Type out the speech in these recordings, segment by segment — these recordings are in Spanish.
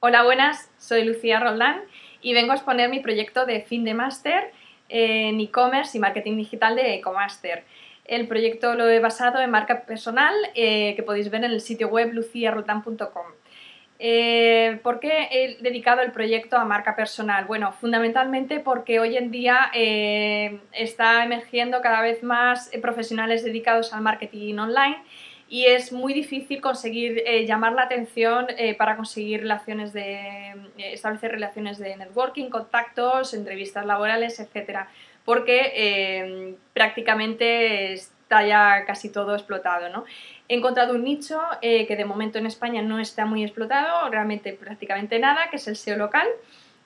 Hola, buenas, soy Lucía Roldán y vengo a exponer mi proyecto de fin de máster en e-commerce y marketing digital de Ecomaster. El proyecto lo he basado en marca personal eh, que podéis ver en el sitio web luciarroldán.com. Eh, ¿Por qué he dedicado el proyecto a marca personal? Bueno, fundamentalmente porque hoy en día eh, está emergiendo cada vez más profesionales dedicados al marketing online y es muy difícil conseguir eh, llamar la atención eh, para conseguir relaciones de, eh, establecer relaciones de networking, contactos, entrevistas laborales, etcétera, porque prácticamente está ya casi todo explotado. ¿no? He encontrado un nicho que de momento en España no está muy explotado, realmente prácticamente nada, que es el SEO local,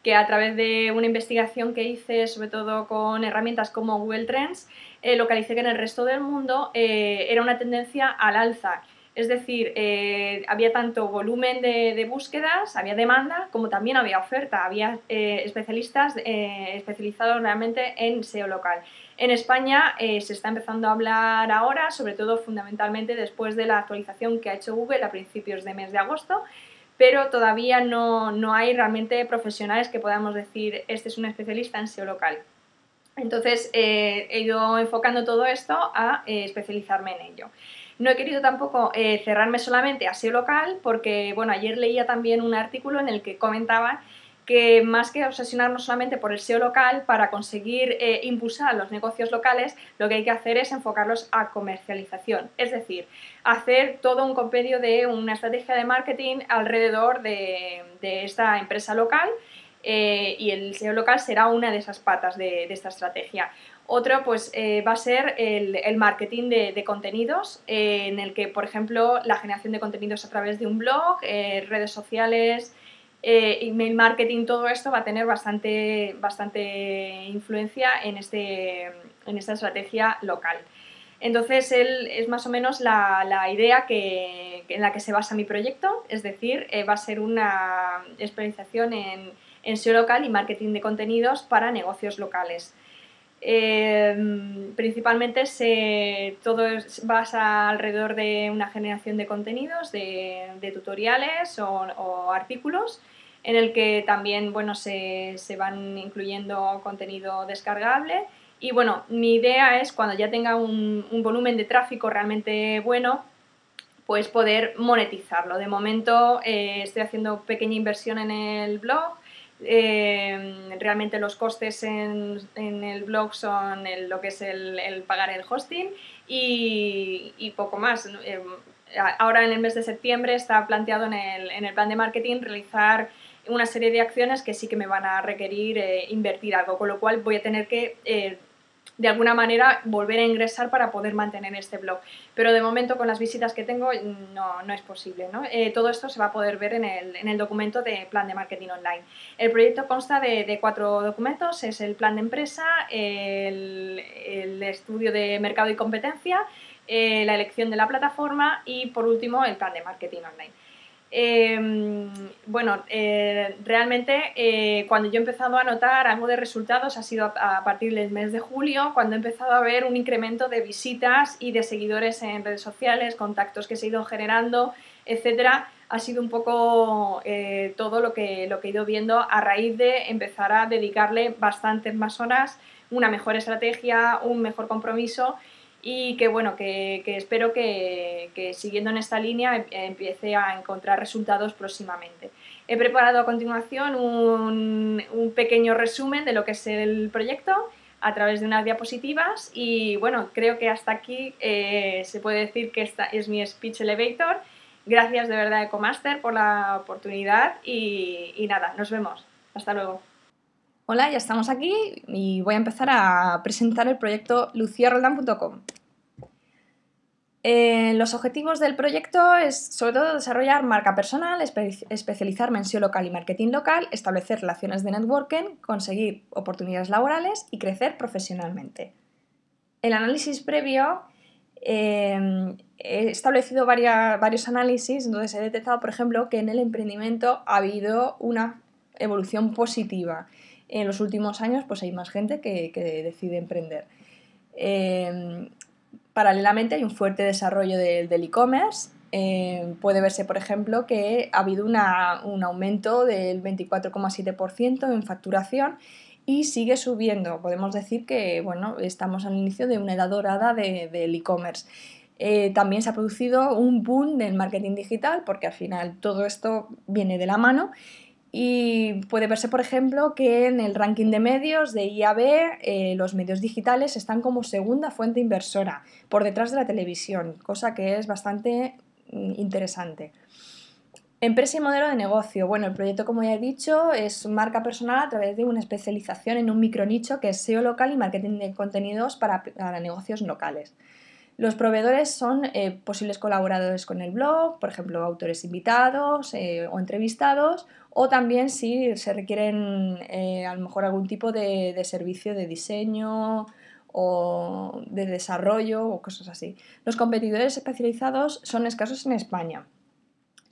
que a través de una investigación que hice, sobre todo con herramientas como Google Trends, eh, localicé que en el resto del mundo eh, era una tendencia al alza. Es decir, eh, había tanto volumen de, búsquedas, había demanda, como también había oferta. Había especialistas especializados realmente en SEO local. En España se está empezando a hablar ahora, sobre todo fundamentalmente después de la actualización que ha hecho Google a principios de mes de agosto, pero todavía no, no hay realmente profesionales que podamos decir este es un especialista en SEO local. Entonces eh, he ido enfocando todo esto a eh, especializarme en ello. No he querido tampoco eh, cerrarme solamente a SEO local porque, bueno, ayer leía también un artículo en el que comentaban que más que obsesionarnos solamente por el SEO local, para conseguir impulsar los negocios locales, lo que hay que hacer es enfocarlos a comercialización. Es decir, hacer todo un compendio de una estrategia de marketing alrededor de esta empresa local eh, y el SEO local será una de esas patas de, esta estrategia. Otro pues, eh, va a ser el, marketing de, contenidos, eh, en el que, por ejemplo, la generación de contenidos a través de un blog, redes sociales, email marketing, todo esto va a tener bastante, bastante influencia en, este, en esta estrategia local. Entonces, él es más o menos la, idea que, en la que se basa mi proyecto, es decir, va a ser una especialización en SEO local y marketing de contenidos para negocios locales. Eh, principalmente se, todo basa alrededor de una generación de contenidos, de, tutoriales o, artículos, en el que también bueno, se, van incluyendo contenido descargable. Y bueno, mi idea es cuando ya tenga un, volumen de tráfico realmente bueno, pues poder monetizarlo. De momento eh, estoy haciendo pequeña inversión en el blog, eh, realmente los costes en, el blog son lo que es el, pagar el hosting y, poco más. Eh, ahora en el mes de septiembre está planteado en el, plan de marketing realizar una serie de acciones que sí que me van a requerir eh, invertir algo, con lo cual voy a tener que de alguna manera volver a ingresar para poder mantener este blog. Pero de momento con las visitas que tengo no, no es posible. ¿no? Eh, todo esto se va a poder ver en el, en el, documento de plan de marketing online. El proyecto consta de, cuatro documentos, es el plan de empresa, el, estudio de mercado y competencia, eh, la elección de la plataforma y por último el plan de marketing online. Em, bueno, eh, realmente eh, cuando yo he empezado a notar algo de resultados ha sido a, partir del mes de julio, cuando he empezado a ver un incremento de visitas y de seguidores en redes sociales, contactos que se han ido generando, etcétera. Ha sido un poco eh, todo lo que, lo que he ido viendo a raíz de empezar a dedicarle bastantes más horas, una mejor estrategia, un mejor compromiso y que bueno, que, espero que, siguiendo en esta línea em, empiece a encontrar resultados próximamente. He preparado a continuación un, pequeño resumen de lo que es el proyecto a través de unas diapositivas y bueno, creo que hasta aquí eh, se puede decir que esta es mi speech elevator. Gracias de verdad Ecomaster por la oportunidad y, y nada, nos vemos. Hasta luego. Hola, ya estamos aquí y voy a empezar a presentar el proyecto luciaroldan.com. Eh, los objetivos del proyecto es sobre todo desarrollar marca personal, especializarme en SEO local y marketing local, establecer relaciones de networking, conseguir oportunidades laborales y crecer profesionalmente. El análisis previo eh, he establecido varios análisis, entonces he detectado, por ejemplo, que en el emprendimiento ha habido una evolución positiva en los últimos años pues hay más gente que, decide emprender. Em, paralelamente hay un fuerte desarrollo del e-commerce eh, puede verse, por ejemplo, que ha habido un aumento del 24,7% en facturación y sigue subiendo. Podemos decir que bueno, estamos al inicio de una edad dorada del e-commerce. Eh, también se ha producido un boom del marketing digital porque al final todo esto viene de la mano y puede verse, por ejemplo, que en el ranking de medios de IAB eh, los medios digitales están como segunda fuente inversora por detrás de la televisión, cosa que es bastante mm, interesante. Empresa y modelo de negocio. Bueno, el proyecto, como ya he dicho, es marca personal a través de una especialización en un micronicho que es SEO local y marketing de contenidos para, para negocios locales. Los proveedores son eh, posibles colaboradores con el blog, por ejemplo, autores invitados eh, o entrevistados, o también si se requieren eh, a lo mejor algún tipo de, de, servicio de diseño o de desarrollo o cosas así. Los competidores especializados son escasos en España.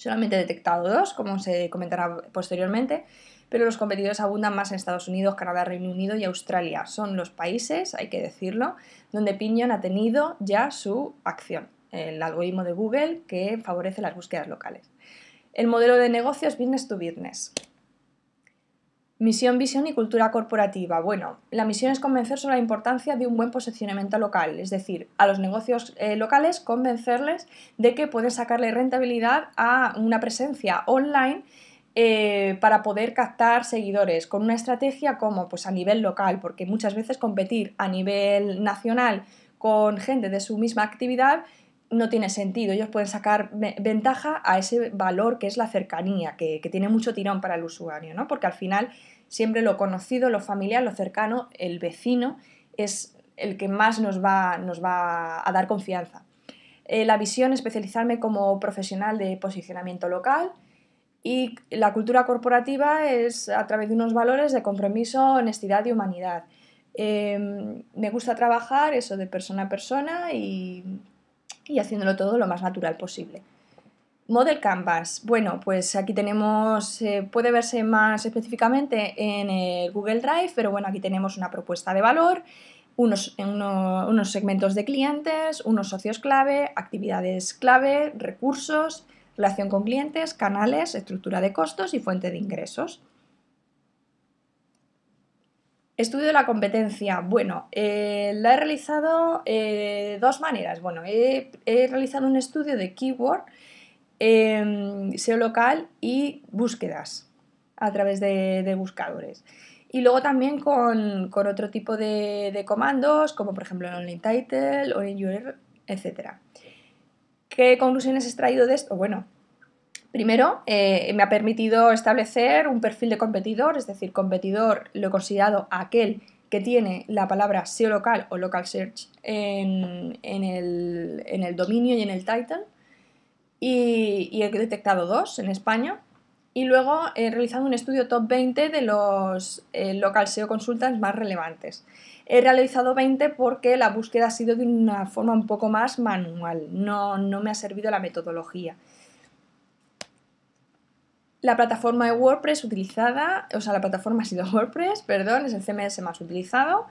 Solamente he detectado dos, como se comentará posteriormente, pero los competidores abundan más en Estados Unidos, Canadá, Reino Unido y Australia. Son los países, hay que decirlo, donde Piñon ha tenido ya su acción, el algoritmo de Google que favorece las búsquedas locales. El modelo de negocio es business to business. Misión, visión y cultura corporativa. Bueno, la misión es convencer sobre la importancia de un buen posicionamiento local, es decir, a los negocios eh, locales convencerles de que pueden sacarle rentabilidad a una presencia online eh, para poder captar seguidores con una estrategia como pues a nivel local, porque muchas veces competir a nivel nacional con gente de su misma actividad no tiene sentido. Ellos pueden sacar ventaja a ese valor que es la cercanía, que, tiene mucho tirón para el usuario, ¿no? porque al final siempre lo conocido, lo familiar, lo cercano, el vecino es el que más nos va, nos va a dar confianza. Eh, la visión, especializarme como profesional de posicionamiento local, y la cultura corporativa es a través de unos valores de compromiso, honestidad y humanidad. Em, me gusta trabajar eso de persona a persona y, y, haciéndolo todo lo más natural posible. Model Canvas. Bueno, pues aquí tenemos, eh, puede verse más específicamente en Google Drive, pero bueno, aquí tenemos una propuesta de valor, unos, unos segmentos de clientes, unos socios clave, actividades clave, recursos, relación con clientes, canales, estructura de costos y fuente de ingresos. Estudio de la competencia. Bueno, eh, la he realizado de eh, dos maneras. Bueno, he, realizado un estudio de keyword, em, SEO local y búsquedas a través de, buscadores. Y luego también con, otro tipo de, de, comandos, como por ejemplo el online title o en URL, etc. ¿Qué conclusiones he extraído de esto? Bueno, primero eh, me ha permitido establecer un perfil de competidor, es decir, competidor lo he considerado aquel que tiene la palabra SEO local o local search en, el, dominio y en el title. Y, he detectado dos en España. Y luego he realizado un estudio top 20 de los eh, local SEO consultants más relevantes. He realizado 20 porque la búsqueda ha sido de una forma un poco más manual, no, me ha servido la metodología. La plataforma de WordPress utilizada, o sea, la plataforma ha sido WordPress, perdón, es el CMS más utilizado.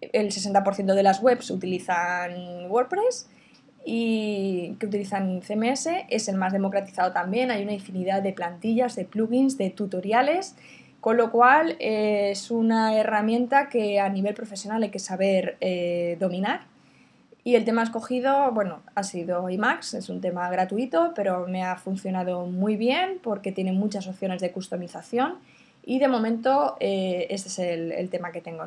El 60% de las webs utilizan WordPress y que utilizan CMS es el más democratizado también. Hay una infinidad de plantillas, de plugins, de tutoriales con lo cual eh, es una herramienta que a nivel profesional hay que saber eh, dominar. Y el tema escogido, bueno, ha sido IMAX, es un tema gratuito, pero me ha funcionado muy bien porque tiene muchas opciones de customización y de momento eh, este es el, tema que tengo.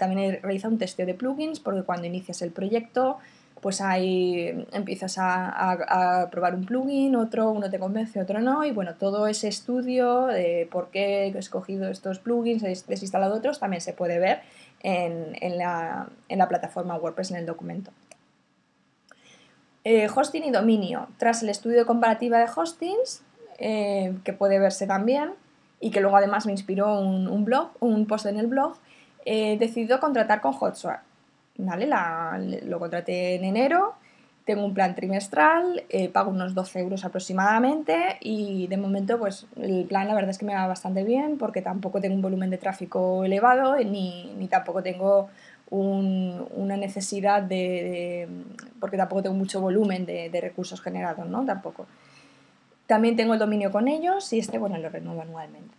también he realizado un testeo de plugins porque cuando inicias el proyecto pues ahí empiezas a, probar un plugin, otro uno te convence, otro no, y bueno, todo ese estudio de por qué he escogido estos plugins, he desinstalado otros, también se puede ver en, la, plataforma WordPress en el documento. Eh, hosting y dominio. Tras el estudio de comparativa de hostings, eh, que puede verse también, y que luego además me inspiró un, blog, un post en el blog, he decidido contratar con HotSuite. ¿Vale? lo contraté en enero, tengo un plan trimestral, eh, pago unos 12 euros aproximadamente y de momento pues el plan la verdad es que me va bastante bien porque tampoco tengo un volumen de tráfico elevado ni, tampoco tengo una necesidad de, porque tampoco tengo mucho volumen de, recursos generados, ¿no? Tampoco. También tengo el dominio con ellos y este, bueno, lo renuevo anualmente.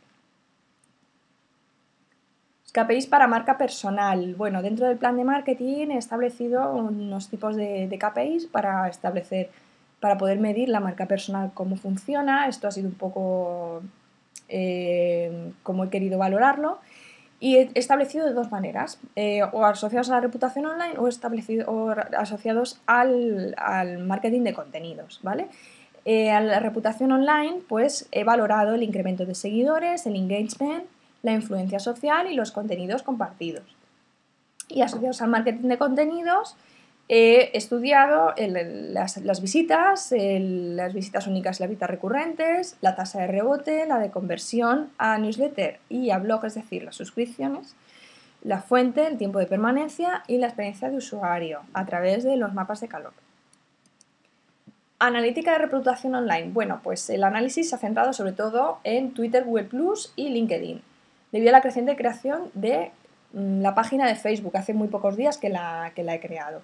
KPIs para marca personal. Bueno, dentro del plan de marketing he establecido unos tipos de, KPIs para establecer, para poder medir la marca personal, cómo funciona. Esto ha sido un poco eh, como he querido valorarlo. Y he establecido de dos maneras, eh, o asociados a la reputación online o, establecido, asociados al, marketing de contenidos, ¿vale? Eh, a la reputación online, pues he valorado el incremento de seguidores, el engagement, la influencia social y los contenidos compartidos. Y asociados al marketing de contenidos, he estudiado las, visitas, las visitas únicas y las visitas recurrentes, la tasa de rebote, la de conversión a newsletter y a blog, es decir, las suscripciones, la fuente, el tiempo de permanencia y la experiencia de usuario a través de los mapas de calor. Analítica de reputación online. Bueno, pues el análisis se ha centrado sobre todo en Twitter, Google Plus y LinkedIn, debido a la creciente creación de mm, la página de Facebook. Hace muy pocos días que la, que la he creado.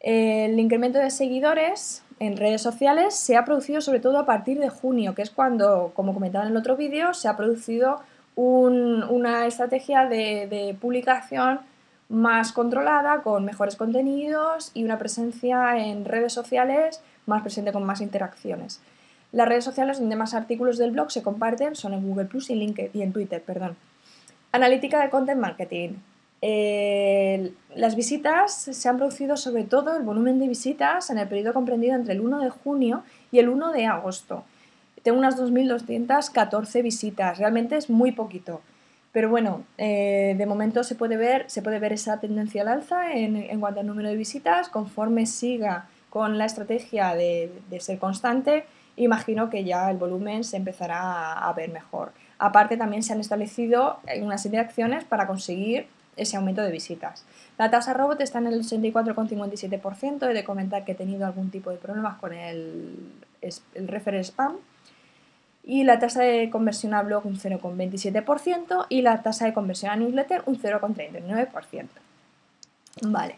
El incremento de seguidores en redes sociales se ha producido sobre todo a partir de junio, que es cuando, como comentaba en el otro vídeo, se ha producido una estrategia de, publicación más controlada, con mejores contenidos y una presencia en redes sociales más presente con más interacciones. Las redes sociales donde más artículos del blog se comparten son en Google Plus y, LinkedIn, y en Twitter. Perdón. Analítica de Content Marketing las visitas se han producido sobre todo el volumen de visitas en el periodo comprendido entre el 1 de junio y el 1 de agosto. Tengo unas 2.214 visitas, realmente es muy poquito. Pero bueno, eh, de momento se puede, ver, se puede ver esa tendencia al alza en, cuanto al número de visitas. Conforme siga con la estrategia de, ser constante, imagino que ya el volumen se empezará a ver mejor. Aparte, también se han establecido una serie de acciones para conseguir ese aumento de visitas. La tasa robot está en el 84,57%. He de comentar que he tenido algún tipo de problemas con el, el refer spam. Y la tasa de conversión a blog un 0,27% y la tasa de conversión a newsletter un 0,39%. Vale.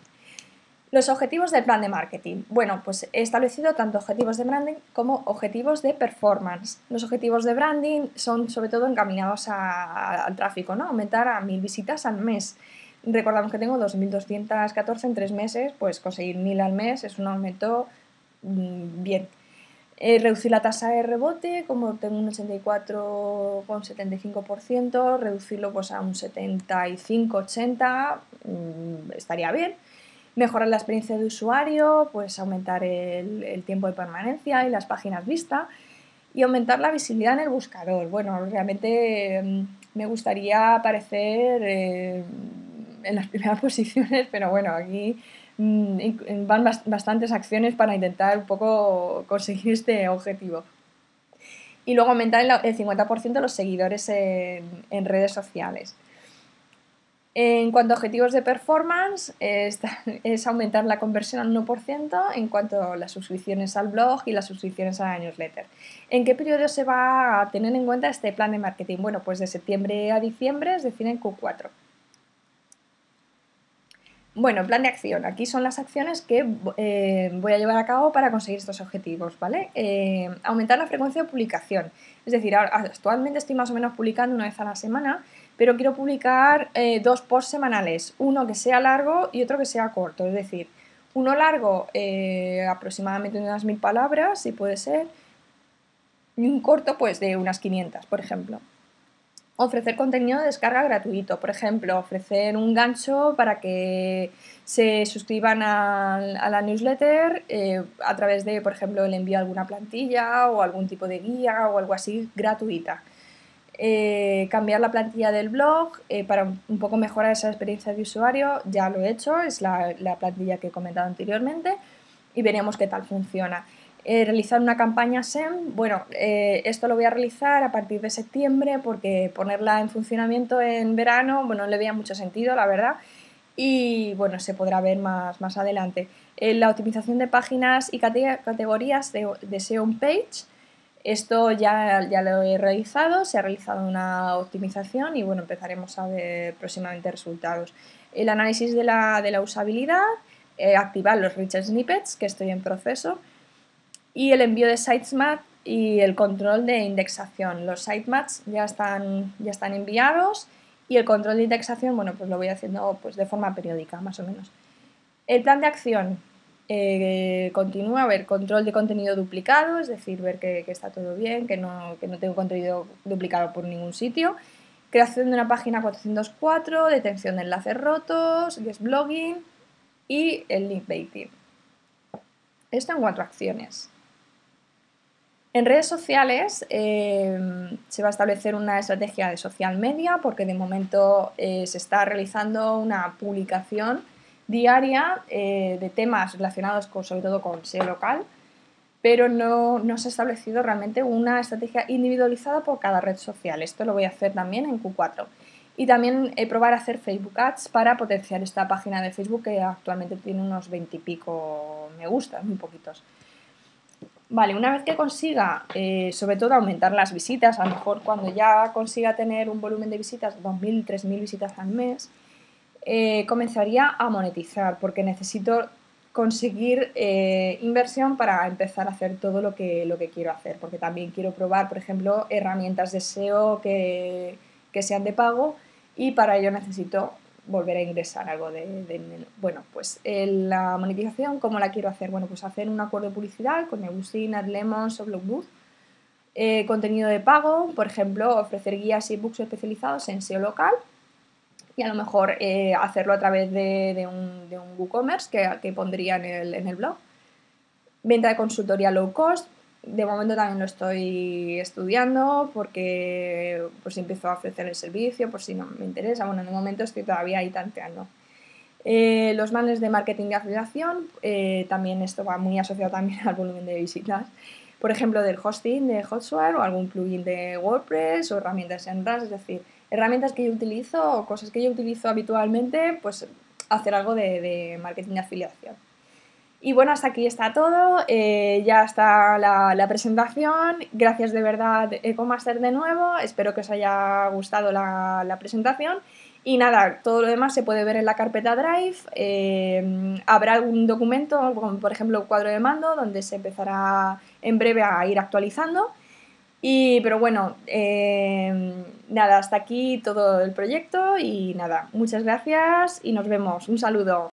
Los objetivos del plan de marketing. Bueno, pues he establecido tanto objetivos de branding como objetivos de performance. Los objetivos de branding son sobre todo encaminados al tráfico, ¿no? Aumentar a mil visitas al mes. Recordamos que tengo 2.214 en tres meses, pues conseguir mil al mes es un aumento mm, bien. Eh, reducir la tasa de rebote, como tengo un 84,75%, reducirlo pues a un 75-80 mm, estaría bien mejorar la experiencia de usuario, pues aumentar el, tiempo de permanencia y las páginas vista y aumentar la visibilidad en el buscador. Bueno, realmente mm, me gustaría aparecer eh, en las primeras posiciones, pero bueno, aquí mm, van bastantes acciones para intentar un poco conseguir este objetivo. Y luego aumentar el 50% los seguidores en redes sociales. En cuanto a objetivos de performance, es, aumentar la conversión al 1% en cuanto a las suscripciones al blog y las suscripciones a la newsletter. ¿En qué periodo se va a tener en cuenta este plan de marketing? Bueno, pues de septiembre a diciembre, es decir, en Q4. Bueno, plan de acción. Aquí son las acciones que eh, voy a llevar a cabo para conseguir estos objetivos, ¿vale? Eh, aumentar la frecuencia de publicación. Es decir, actualmente estoy más o menos publicando una vez a la semana, pero quiero publicar eh, dos posts semanales, uno que sea largo y otro que sea corto, es decir, uno largo eh, aproximadamente unas mil palabras, si puede ser, y un corto pues de unas 500, por ejemplo. Ofrecer contenido de descarga gratuito, por ejemplo, ofrecer un gancho para que se suscriban a, la newsletter eh, a través de, por ejemplo, el envío de alguna plantilla o algún tipo de guía o algo así gratuita. Eh, cambiar la plantilla del blog eh, para un poco mejorar esa experiencia de usuario, ya lo he hecho, es la, plantilla que he comentado anteriormente y veremos qué tal funciona. Eh, realizar una campaña SEM, bueno, esto lo voy a realizar a partir de septiembre porque ponerla en funcionamiento en verano, bueno, no le veía mucho sentido, la verdad, y bueno, se podrá ver más, más adelante. la optimización de páginas y categorías de, de SEO page, esto ya, ya lo he realizado, se ha realizado una optimización y bueno, empezaremos a ver próximamente resultados. el análisis de la, de la usabilidad, eh, activar los rich snippets, que estoy en proceso, y el envío de sitemap y el control de indexación. Los sitemaps ya están, ya están enviados y el control de indexación, bueno, pues lo voy haciendo pues, de forma periódica, más o menos. El plan de acción eh, continúa a ver control de contenido duplicado, es decir, ver que, está todo bien, que no, que no, tengo contenido duplicado por ningún sitio. Creación de una página 404, detención de enlaces rotos, guest blogging y el link baiting. Esto en cuatro acciones. En redes sociales em, se va a establecer una estrategia de social media porque de momento eh, se está realizando una publicación diaria eh, de temas relacionados con, sobre todo con SEO local, pero no, no, se ha establecido realmente una estrategia individualizada por cada red social. Esto lo voy a hacer también en Q4. Y también eh, probar a hacer Facebook Ads para potenciar esta página de Facebook que actualmente tiene unos 20 y pico me gusta, muy poquitos. Vale, una vez que consiga, eh, sobre todo, aumentar las visitas, a lo mejor cuando ya consiga tener un volumen de visitas, 2.000, 3.000 visitas al mes, eh, comenzaría a monetizar porque necesito conseguir eh, inversión para empezar a hacer todo lo que, lo que quiero hacer, porque también quiero probar, por ejemplo, herramientas de SEO que, que sean de pago y para ello necesito volver a ingresar algo de, bueno, pues la monetización, ¿cómo la quiero hacer? Bueno, pues hacer un acuerdo de publicidad con Nebusin, AdLemons o Blogbooth. Eh, contenido de pago, por ejemplo, ofrecer guías y books especializados en SEO local y a lo mejor eh, hacerlo a través de, un, de un WooCommerce que, que pondría en el, en el blog. Venta de consultoría low cost, de momento también lo estoy estudiando porque por si empiezo a ofrecer el servicio, por si no me interesa. Bueno, de momento estoy todavía ahí tanteando. Eh, los manes de marketing y afiliación, eh, también esto va muy asociado también al volumen de visitas. Por ejemplo, del hosting de Hotsuite o algún plugin de WordPress o herramientas en RAS, es decir, herramientas que yo utilizo o cosas que yo utilizo habitualmente, pues hacer algo de, marketing de afiliación. Y bueno, hasta aquí está todo, eh, ya está la, presentación, gracias de verdad Ecomaster de nuevo, espero que os haya gustado la, presentación y nada, todo lo demás se puede ver en la carpeta Drive, eh, habrá algún documento, como por ejemplo un cuadro de mando, donde se empezará en breve a ir actualizando. Y, pero bueno, eh, nada, hasta aquí todo el proyecto y nada, muchas gracias y nos vemos. Un saludo.